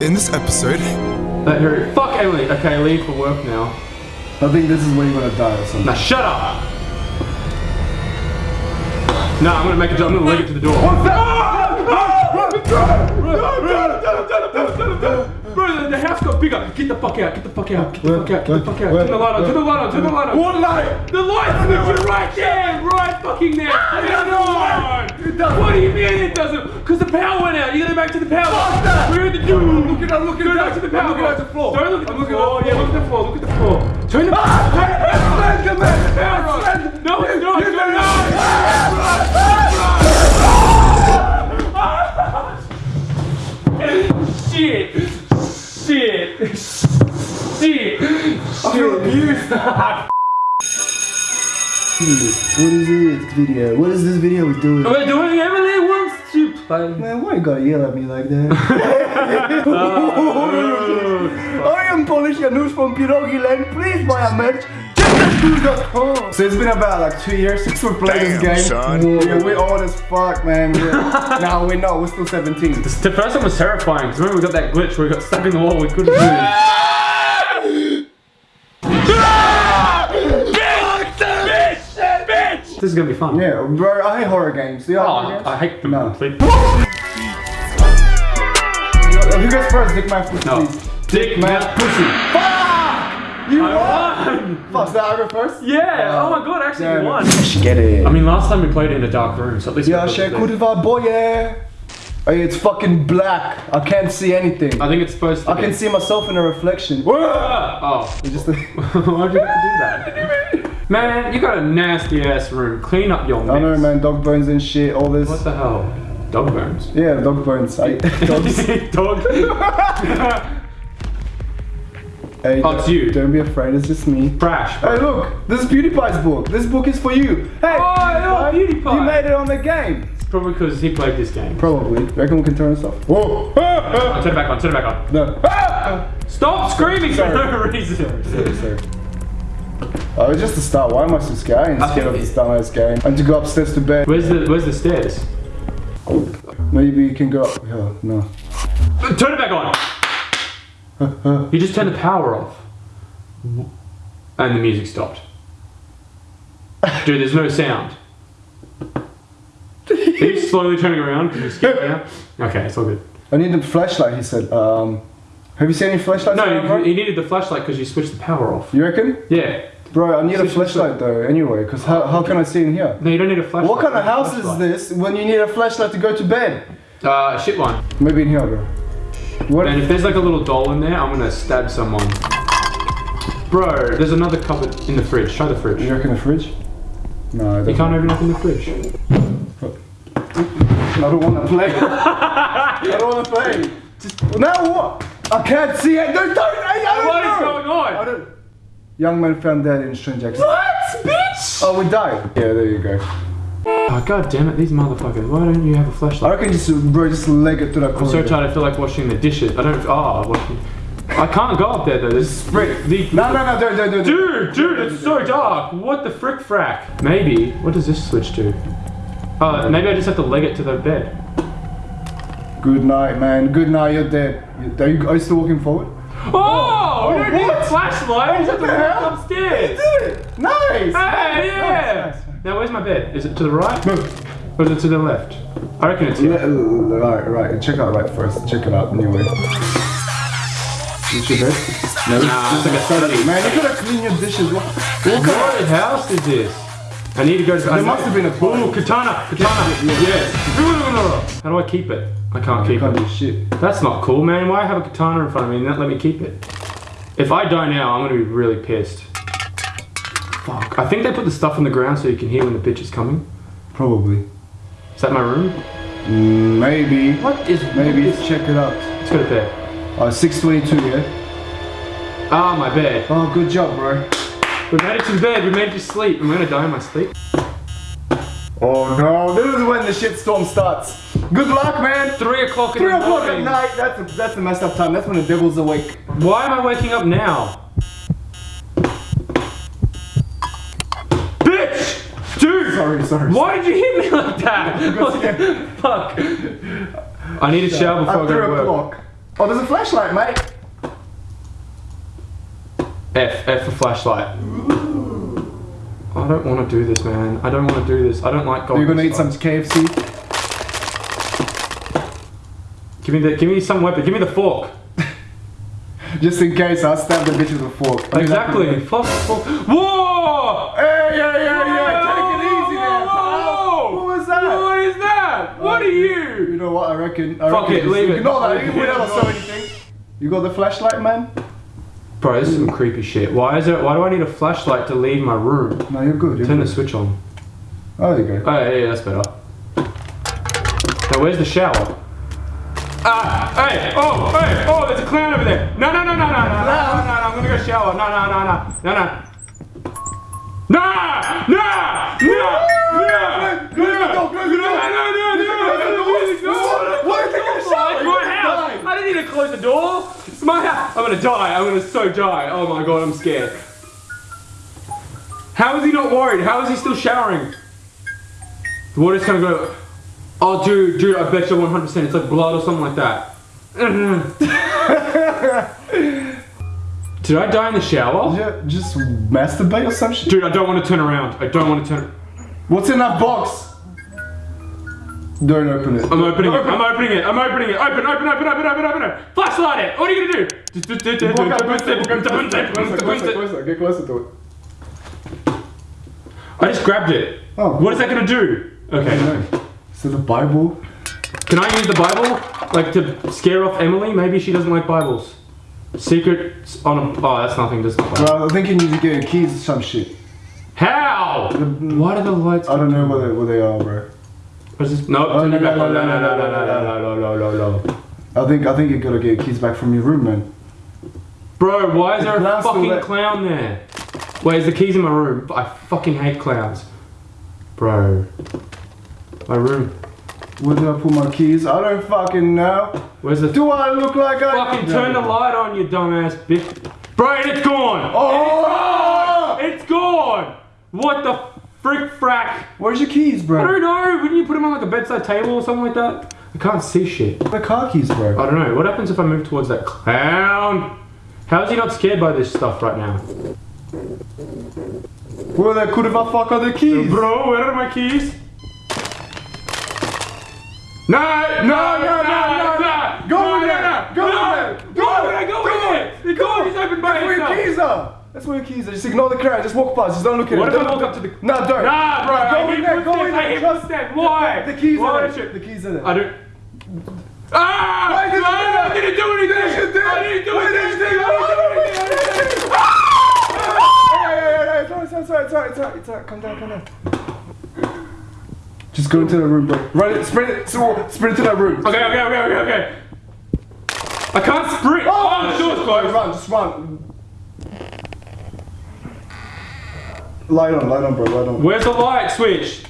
In this episode, Let her. Fuck Emily. Okay, leave for work now. I think this is where you're gonna die or something. Now shut up. No, I'm gonna make a jump. I'm gonna leg it to the door. Ah! Bro, the house got bigger. Get the fuck out. Get the fuck out. Get the fuck out. Get the fuck out. Where? Turn the light on. Turn the light on. Turn the light on. What light? The light's literally right there, right fucking there. Turn it on. What do you mean it doesn't? Because the power went out. You gotta go back to the power. Fuck that. We're in the doom. I'm looking, I'm looking Go back to the power. I'm looking at the floor. Don't look at the floor. Yeah, look at the floor. Look at the floor. Turn the Ah! Hey, come What is this video? What is this video doing? We're doing Emily wants to play. Man, why you gotta yell at me like that? I am Polish Janusz from Pierogi Land. Please buy a merch. Check So it's been about like two years since we played Damn, this game. son. Yeah, we're old as fuck, man. We're, no, we're not. We're still 17. The first one was terrifying because remember we got that glitch where we got stuck in the wall. We couldn't move. This is gonna be fun. Yeah, bro, I hate horror games. Do you like Oh, horror games? I hate them No. completely. Who goes first? Dick my pussy, No. please. Dick My mouth. pussy. Fuck! You won! I won. Fuck, so I go first? Yeah. Oh uh, my god, I actually Yeah, won. Get it. I mean, last time we played in a dark room, so at least. we Ja got się the- kurwa boję. Hey, it's fucking black. I can't see anything. I think it's supposed to. I can see myself in a reflection. Oh. You just Why'd you have to do that? Man, you got a nasty ass room. Clean up your mess. I know, man. Dog bones and shit. All this. What the hell? Dog bones. Yeah, dog bones. I, dogs. Dog. hey, Oh, it's you. Don't be afraid. It's just me. Trash. Hey, look. This is PewDiePie's book. This book is for you. Hey. Oh, yeah, you made it on the game. Probably because he played this game. Probably. Reckon we can turn this off? Whoa. Oh, turn it back on. Turn it back on. no. Ah! Stop screaming Sorry. for no reason. Sorry, sorry. Oh, it's just the start. Why am I so scared? I ain't scared of this dumbass game. I need to go upstairs to bed. Where's the Where's the stairs? Maybe you can go up. Yeah, no. Turn it back on. You just turned the power off, and the music stopped. Dude, there's no sound. Are you slowly turning around you're scared now? Okay, it's all good. I need the flashlight, he said. Um, have you seen any flashlights? No, you, you needed the flashlight because you switched the power off. You reckon? Yeah. Bro, I need a Switch the flashlight though, anyway, because how, how can I see in here? No, you don't need a flashlight. What kind of You need a house is this when you need a flashlight to go to bed? Uh, shit one. Maybe in here, bro. What? And if there's like a little doll in there, I'm gonna stab someone. Bro, there's another cupboard in the fridge. Try the fridge. You reckon the fridge? No, I don't. You can't open up in the fridge. I don't want to play. I don't want to play. Just, now what? I can't see it. Don't, don't, I, I don't What is know. going I on? Don't. Young man found dead in Strange Jackson. What, bitch? Oh, we died. Yeah, there you go. Oh, god damn it, these motherfuckers. Why don't you have a I flashlight? I reckon just, bro, just leg it to the I'm so tired, I feel like washing the dishes. I don't. Oh, washing. I can't go up there though. There's frick. The, No, no, no, don't, don't, don't. Dude, dude, it's so dark. What the frick frack? Maybe. What does this switch to? Uh, uh, maybe I just have to leg it to the bed. Good night, man. Good night, you're dead. Are you, are you still walking forward? Oh, we don't need a what? flashlight. I just have to what the walk hell? upstairs. did it! Nice! Hey, yeah. nice, nice. Now where's my bed? Is it to the right? No. Or is it to the left? I reckon it's here. Right, right. Check out right first. Check it out anyway. Is your bed? No. Nah, it's like a study. Man, you gotta clean your dishes. What, what kind What house is this? I need to go to. There must have been a Ooh, katana, katana. Yes. How do I keep it? I can't keep can't it. do shit. That's not cool, man. Why have a katana in front of me and not let me keep it? If I die now, I'm gonna be really pissed. Fuck. I think they put the stuff on the ground so you can hear when the bitch is coming. Probably. Is that my room? Mm, maybe. What is Maybe. Let's Check it out. go to bed. Uh, 622, yeah? Ah, my bed. Oh, good job, bro. We made it to bed. We made it to sleep. I'm gonna die in my sleep. Oh no, this is when the shitstorm starts. Good luck, man. Three o'clock in Three o'clock at night. That's a, that's a messed up time. That's when the devil's awake. Why am I waking up now? Bitch! Dude! Sorry, sorry. Why did you hit me like that? Fuck? I need a shower before I go to work. o'clock. Oh, there's a flashlight, mate. F, F for flashlight. I don't want to do this, man. I don't want to do this. I don't like going. You're gonna eat some. KFC. Give me the, give me some weapon. Give me the fork. Just in case, I'll stab the bitch with a fork. I Exactly. Fuck, fuck. Whoa! Hey, yeah, yeah, yeah. Take it easy there, pal. Whoa! What was that? What is that? Uh, what are You you? know what? I reckon. I Fuck reckon it, leave it. Ignore that. You Leave it. never saw anything. You got the flashlight, man? Bro, this is some creepy shit. Why is it? Why do I need a flashlight to leave my room? No, you're good. You're Turn the switch on. Oh, there you go. Oh yeah, yeah, that's better. Now where's the shower? Ah, hey, oh, hey, oh, there's a clown over there. No, no, no, no, no, no, no, no, no, no, I'm gonna go shower. No, no, no, no, no, no. No! No! No! No! Close the door, close the door. No, no, no, no, no, no, Why are you taking a shower? It's You're my gonna house. die. I didn't need to close the door. It's my house. I'm gonna die. I'm gonna so die. Oh my god, I'm scared. How is he not worried? How is he still showering? The water's gonna go. Oh, dude, dude, I bet you 100% it's like blood or something like that. Did I die in the shower? Yeah, just masturbate or some shit. Dude, I don't want to turn around. I don't want to turn. What's in that box? Don't open it. I'm opening it. I'm opening it. I'm opening it. Open, open, open, open, open, open it. Flashlight it. What are you gonna do? Closer, closer, closer, closer, closer, get closer to it. I just grabbed it. Oh. What is that gonna do? Okay. It the Bible? Can I use the Bible, like to scare off Emily? Maybe she doesn't like Bibles. Secrets on a. Oh, that's nothing. Just. Well, I think you need to get your keys or some shit. How? Why do the lights? I don't know where they, where they are, bro. What's this? No, Oh, no, no, no, No, no, no, no, no, no, no, no, no, no, no. I think I think you gotta get your keys back from your room, man. Bro, why is there a fucking there. clown there? Wait, is the keys in my room? I fucking hate clowns. Bro. My room. Where did I put my keys? I don't fucking know. Where's the. Do I look like I Fucking turn the light on, you dumbass bitch. Bro, and it's gone! Oh! It's gone! What the frick frack? Where's your keys, bro? I don't know, wouldn't you put them on like a bedside table or something like that? I can't see shit. The car keys, bro. I don't know, what happens if I move towards that clown? How is he not scared by this stuff right now? Where the could have I fuck are the keys? Bro, where are my keys? No, no, no, no, no, no, Go in there. Go in there. Go in there. go Go in there? The door is open by That's where your itself. keys are. That's where your keys are. Just ignore the crowd. Just walk past. Just don't look at What it. if I walk up to the- No, don't. Nah, bro, Go I in there. Go in I hate Trust- footsteps. Why? The keys Why are there. The keys are there. I don't. Ah! Why did I didn't do anything. Yes, you did. I didn't do anything. did you do that? I didn't do anything. Hey, hey, hey, hey, it's alright, it's alright, it's alright, it's alright, it's alright. Calm down, calm down. Just go into the room, bro. Run it, sprint it, sprint into that room. Okay, okay, okay, okay, okay. I can't sprint. Oh, the door's closed. Run, just run. Light on, light on, bro, light on. Where's the light switch?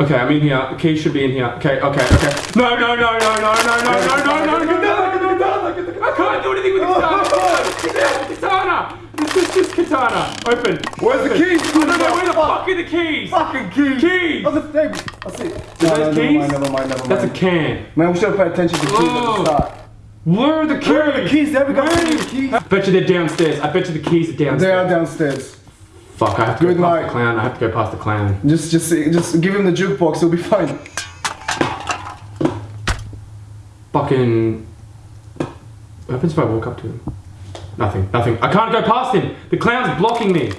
Okay, I'm in here. The key should be in here. Okay, okay, okay. No, no, no, no, no, no, no, no, no, no, no, no. I can't do anything with the katana. Katana. This is just katana. Open. Where's the keys? I don't know where the fuck are the keys. Fucking keys. Keys. On the table. I see. No, those no, keys? never mind, never mind. That's a can. Man, we should have paid attention to keys at Oh. the start. Where are the keys? Where are the keys? There we go. Where are the keys. I bet you they're downstairs. I bet you the keys are downstairs. They are downstairs. Fuck, I have to Good go past the clown. I have to go past the clown. Just, just, just give him the jukebox. He'll be fine. Fucking. What happens if I walk up to him? Nothing, nothing. I can't go past him. The clown's blocking me.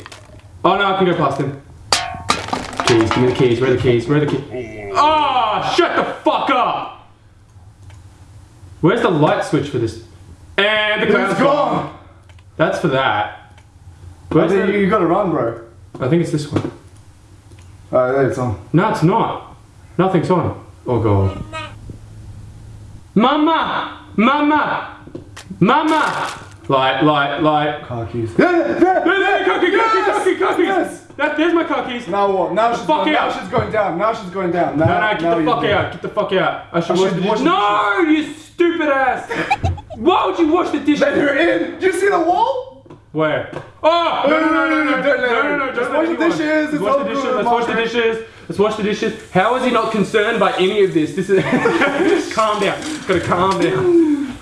Oh no, I can go past him. Keys, give me the keys. Where are the keys? Where are the keys? Ah, shut the fuck up! Where's the light switch for this? And the clown's It's gone. That's for that. Where's you, you gotta run, bro. I think it's this one. Uh, Alright, there it's on. No, it's not. Nothing's on. Oh god. Mama! Mama! Mama! Light, light, light. Car keys. Yeah, There, there, car key, car key, car Yes! key, car keys. Yes! That, there's my car keys. Now what? Now she's fuck going, now she's going down. Now she's going down. Now, No, no, now get the fuck out. Get the fuck out. I should I wash should the dishes. the No, you stupid ass. Why would you wash the dishes? Let her in. Do you see the wall? Where? Oh! No, no, no, no, no, no, no, no, in. Let's wash the dishes, Let's wash the dishes. Let's wash the dishes. Let's wash the dishes. How is he not concerned by any of this? This is. calm down. Gotta calm down.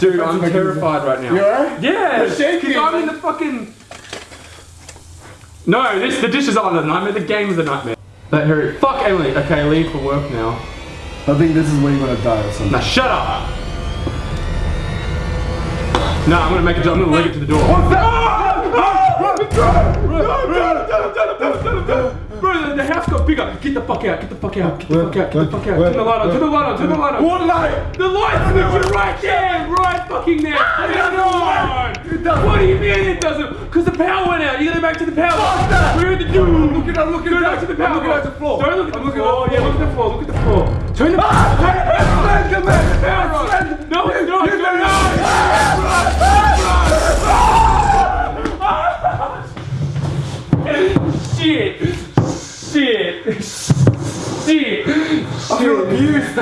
Dude, I'm terrified right now. You alright? Yeah, You're shaking, I'm in the fucking. No, this the dishes aren't the nightmare. The game's the nightmare. Let her. Fuck Emily. Okay, leave for work now. I think this is where you're gonna die or something. Now shut up. No, I'm gonna make a job. I'm gonna leg it to the door. What's that? Bro, the, house got bigger. Get the fuck out. Get the fuck out. Get the fuck out. Get the fuck out. Turn the light on. Turn the light on. Turn the light on. What light? The light switch right there, right fucking there. Turn it doesn't. What do you mean it doesn't? Because the power went out. You gotta go back to the power. Fuck that. We're the door. I'm looking, I'm looking Go back to the power. I'm looking at the floor. Don't look at the I'm floor. Yeah, look at the floor. Look at the floor. Turn the Ah, man, man. Turn the power on. No, No, no. Shit. Shit. Shit. I feel abused.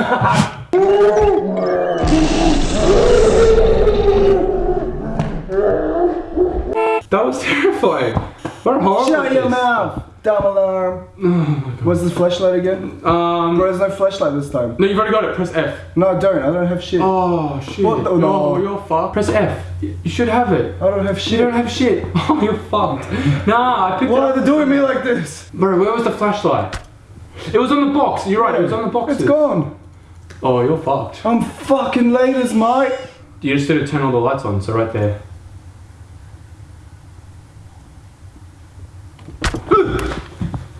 That was terrifying. What a horrible. Shut your mouth. Dumb alarm. What's the flashlight again? Um. Bro, there's no flashlight this time. No, you've already got it. Press F. No, I don't. I don't have shit. Oh shit. What the- no, no. you're fucked. Press F. You you should have it. I don't have You shit. don't have shit. Oh, you're fucked. Nah, I picked Why it are they doing me like this? Bro, where was the flashlight? It was on the box. You're right. It was on the box. It's gone. Oh, you're fucked. I'm fucking late as mate. You just did to turn all the lights on. So right there.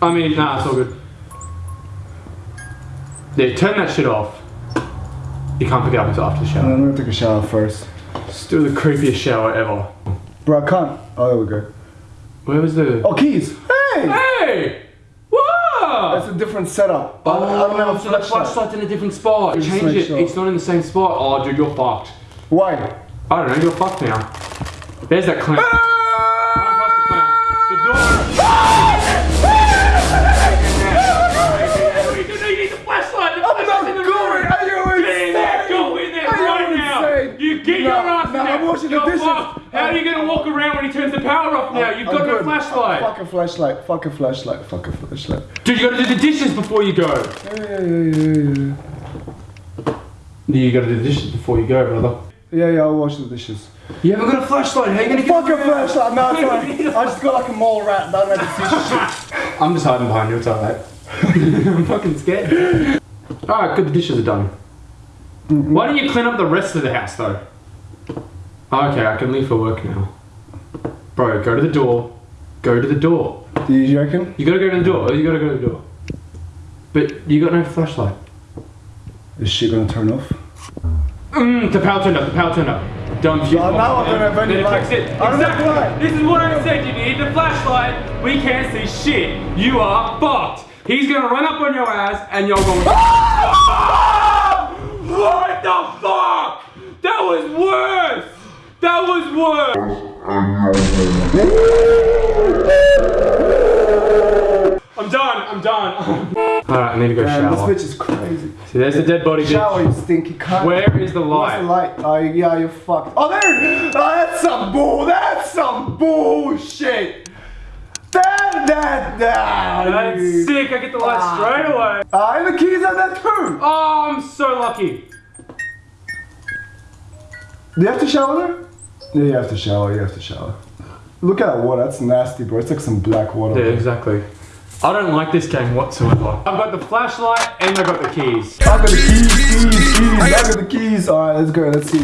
I mean, nah, it's all good. Yeah, turn that shit off. You can't pick it up until after the shower. I'm gonna take a shower first. Do the creepiest shower ever. Bro, I can't. Oh, there we go. Where was the? Oh, keys. Hey! Hey! What? That's a different setup. I, I don't have a Oh, so flashlight. flashlight's in a different spot. Just Change it. sure. It's not in the same spot. Oh, dude, you're fucked. Why? I don't know. You're fucked now. There's that clown. There. I'm washing the You're dishes. fucked. How are you gonna walk around when he turns the power off now? You've got no flashlight. Fuck a flashlight. Fuck a flashlight. Fuck a flashlight. Dude, you gotta do the dishes before you go. Yeah, yeah, yeah, yeah, You gotta do the dishes before you go, brother. yeah. Yeah, I'll wash the dishes. You haven't got a flashlight. How are you gonna get Fuck a flashlight. No, it's. I just got like a mole rat. Don't shit. I'm just hiding behind you. It's alright. I'm fucking scared. Alright, good. The dishes are done. Mm-hmm. Why don't you clean up the rest of the house though? Okay, I can leave for work now. Bro, go to the door. Go to the door. Do you reckon? You gotta go to the door. You gotta go to the door. But you got no flashlight. Is she gonna turn off? Mm, the power turned up. The power turned up. Dumb Oh, box. now I don't have any light. it. Exactly. This is what I said. You need the flashlight. We can't see shit. You are fucked. He's gonna run up on your ass and you're going. what the fuck? That was worse. That was worse. I'm done. I'm done. Alright, I need to go Man, this shower. bitch is crazy. See, there's the dead body. bitch. Shower, you stinky cunt. Where is the What's light? the light? Oh, yeah, you're fucked. Oh, there it is. Oh, that's some bull. That's some bullshit. That, that, that. That's you- sick. I get the light straight away. Ah, and the keys are there too. Oh, I'm so lucky. Do you have to shower there? Yeah, you have to shower. You have to shower. Look at that water. That's nasty, bro. It's like some black water. Yeah, exactly. I don't like this game whatsoever. I've got the flashlight and I've got the keys. I got the keys, keys, keys. I got the keys. All right, let's go. Let's see.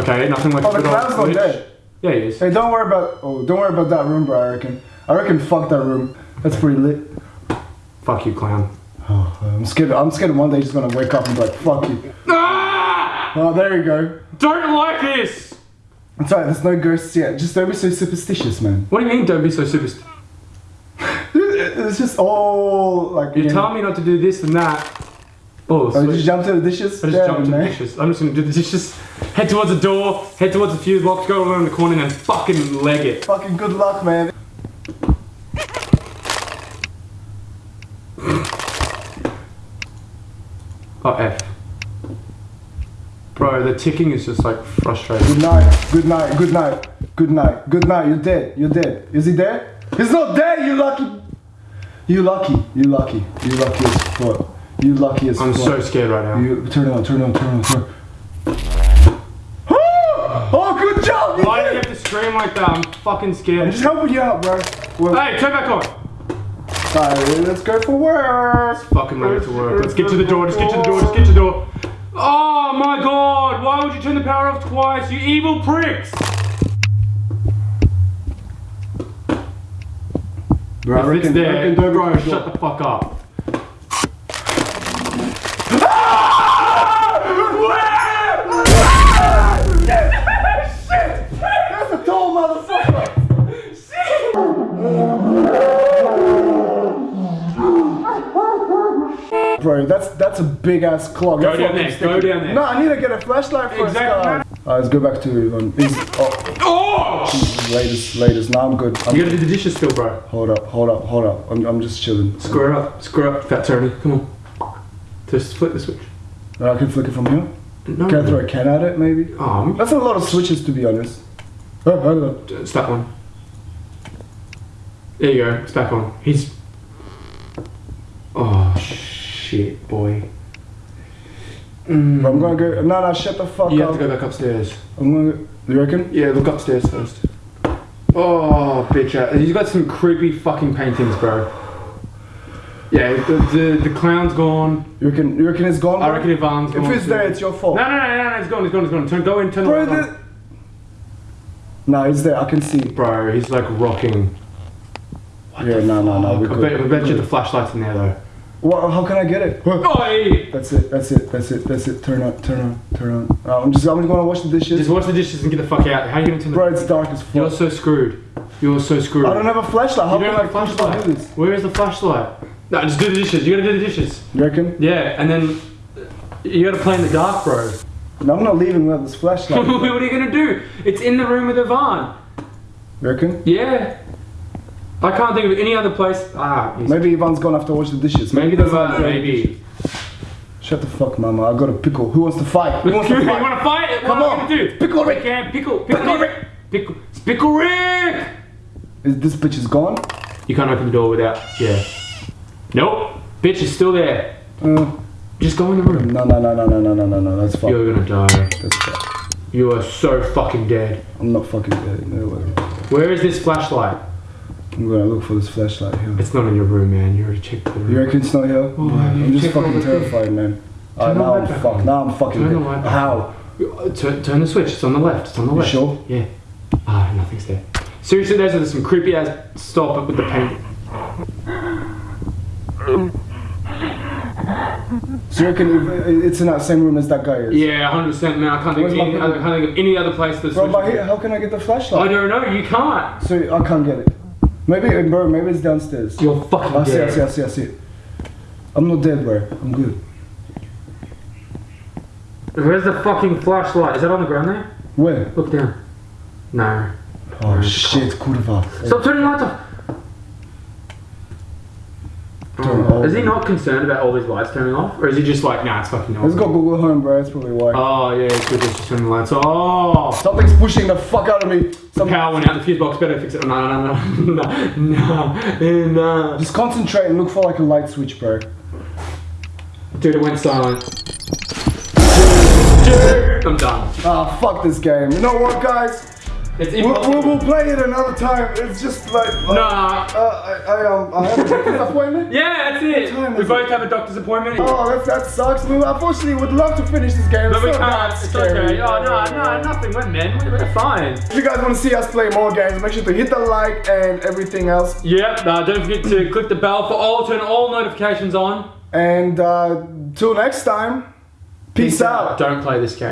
Okay, nothing like Oh, the clown's not dead. Yeah, he is. Hey, don't worry about. Oh, don't worry about that room, bro. I reckon. I reckon. Fuck that room. That's pretty lit. Fuck you, clown. Oh, I'm scared. I'm scared. One day he's gonna wake up and be like, "Fuck you." Ah! Oh, there you go. Don't like this. It's alright. There's no ghosts yet. Just don't be so superstitious, man. What do you mean? Don't be so superstitious. It's just all like. You know- tell me not to do this and that. Oh, Oh, you just jump to the dishes. I just Damn, jumped to the dishes. I'm just gonna do the dishes. Head towards the door. Head towards the fuse box. Go around the corner and then fucking leg it. Fucking good luck, man. Oh, F. Bro, the ticking is just like frustrating. Good night, good night, good night, good night, good night. You're dead, you're dead. Is he dead? He's not dead, you lucky. You lucky, you lucky, you lucky as fuck. You lucky as fuck. I'm so scared right now. You turn it on, turn it on, turn it on, turn Oh, good job! You Why did you have to scream like that? I'm fucking scared. I'm just helping you out, bro. Well, hey, turn back on. Sorry, let's go for work. Let's fucking ready to work. Let's get to the door, just get to the door, just get to the door. Oh my god! Why would you turn the power off twice? You evil pricks! Bro, it's there, bro, shut the fuck up. That's a tall motherfucker. Bro, that's that's a big ass clog. Go That's down there, go down there. No, I need to get a flashlight first. Exactly. guys. Alright, let's go back to um, is, oh, Oh! latest, latest. Now I'm good. I'm You gotta do the dishes still, bro. Hold up, hold up, hold up. I'm, I'm just chilling. Square up, square up, fat Tony. Come on. Just flip the switch. I can flick it from here. No. Can I throw a can at it, maybe? Um, That's a lot of switches, to be honest. Oh, hold up. it's that one. There you go. It's back on. He's. Oh shit, boy. Mm. I'm gonna go. No, no, shut the fuck up. You have to go back upstairs. I'm gonna. Go, you reckon? Yeah, look upstairs first. Oh, bitch! uh, He's got some creepy fucking paintings, bro. Yeah, the, the, the clown's gone. You reckon? You reckon it's gone? I bro? reckon Ivan's gone. If it's too. there, it's your fault. No, no, no, no, no, it's gone, it's gone, it's gone. Turn, go in, turn Bro, the light No, it's there. I can see. Bro, he's like rocking. yeah, no, no, no. We I bet, I could. bet you the flashlight's in there though. What? How can I get it? Oh, hey. That's it. That's it. That's it. That's it. Turn on. Turn on. Turn on. Uh, I'm just. I'm just gonna wash the dishes. Just wash the dishes and get the fuck out. How are you gonna turn the Bro, it's dark as fuck. You're so screwed. You're so screwed. I don't have a flashlight. How you don't have a push flashlight. do? Where is the flashlight? No, just do the dishes. You gotta do the dishes. You reckon? Yeah, and then you gotta play in the dark, bro. No, I'm not leaving without this flashlight. what are you gonna do? It's in the room with Ivan. you reckon? Yeah. I can't think of any other place. Ah, he's- Maybe Ivan's gone after wash the dishes. maybe the uh, dirty maybe. Shut the fuck, mama. I got a pickle. Who wants to fight? Who wants to fight? wanna fight? Come you on. do? Pickle Rick. Yeah, pickle, pickle, Rick. Pickle, pickle Rick. Is this bitch is gone? You can't open the door without. Yeah. Nope. Bitch is still there. Uh, Just go in the room. no, no, no, no, no, no, no, no, no. That's fuck. You're gonna die. That's fuck. You are so fucking dead. I'm not fucking dead. No way. Where is this flashlight? I'm gonna look for this flashlight here. It's not in your room, man. You already checked the room. You reckon it's not here? Oh, I'm you just fucking terrified, man. The now I'm fucked. Now I'm fucking Turn the light How? Uh, Turn, turn the switch. It's on the left. It's on the left. sure? Yeah. Ah, nothing's there. Seriously, those are some creepy ass. Stop it with the paint. So you reckon it's in that same room as that guy is? Yeah, 100% man. I can't think, of any, I can't think of any other place that's. Bro, but how can I get the flashlight? I don't know. You can't. So I can't get it. Maybe, uh, bro, maybe it's downstairs. You're fucking I see, I see, I see, I see. I'm not dead, bro. I'm good. Where's the fucking flashlight? Is that on the ground there? Where? Look down. No. Oh shit, kurva. Stop turning the lights off. Oh, is he not concerned about all these lights turning off? Or is he just like, nah, it's fucking off? go Google Home, bro. It's probably why. Oh, yeah, it's good just turn the lights off. Something's pushing the fuck out of me. Some, power went out, the fuse box better fix it. No, no, no, no, no, no, no. just concentrate and look for like a light switch, bro. Dude, it went silent. Dude, I'm done. Ah, fuck this game. You know what, guys? It's We'll, we'll, we'll play it another time. It's just like. like Nah. Uh, I, I, um, I have a doctor's appointment. Yeah, that's it. We both have a doctor's appointment. Oh, that, that sucks. We unfortunately would love to finish this game. but we It's not can't. It's scary. okay. Oh, no, no, nothing. We're men. We're, fine. If you guys want to see us play more games, make sure to hit the like and everything else. Yep. Uh, don't forget to click the bell for all, turn all notifications on. And uh, till next time, peace out. Don't play this game.